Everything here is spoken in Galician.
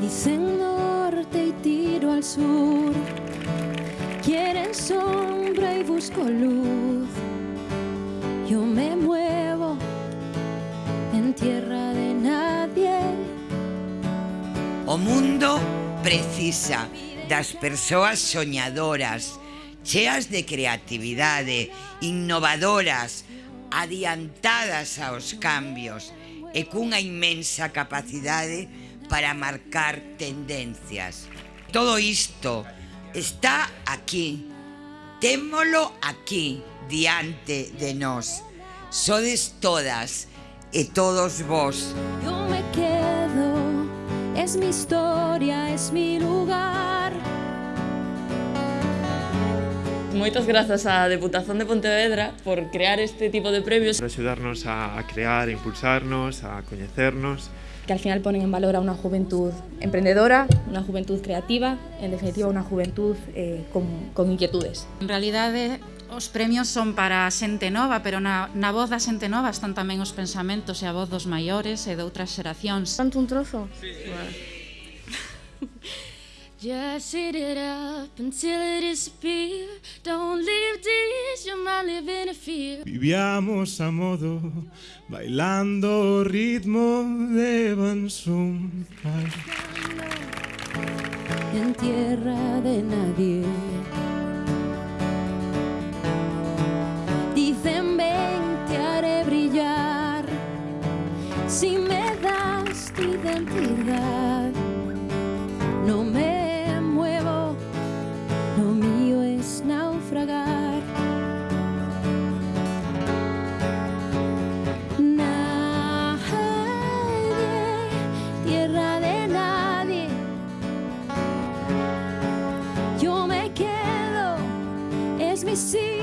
Dicen norte y tiro al sur. Quieren sombra y busco luz. Yo me muevo en tierra de nadie. O mundo precisa das persoas soñadoras, cheas de creatividade, innovadoras, adiantadas aos cambios e cunha inmensa capacidade de para marcar tendencias. Todo isto está aquí, témolo aquí, diante de nós. Sodes todas e todos vós. Yo me quedo, es mi historia, es mi lugar. moitas grazas á Deputación de Pontevedra por crear este tipo de premios. Por axudarnos a crear, a impulsarnos, a coñecernos. Que al final ponen en valor a unha juventud emprendedora, unha juventud creativa, en definitiva unha juventud eh, con, con inquietudes. En realidade, os premios son para a xente nova, pero na, na voz da xente nova están tamén os pensamentos e a voz dos maiores e de outras xeracións. Tanto un trozo? Sí. Just eat it up until it disappears. Don't leave this, you might live in a fear. Vivíamos a modo, bailando ritmo de Bansum. En tierra de nadie. Dicen ven, te haré brillar. Si me das tu identidad. see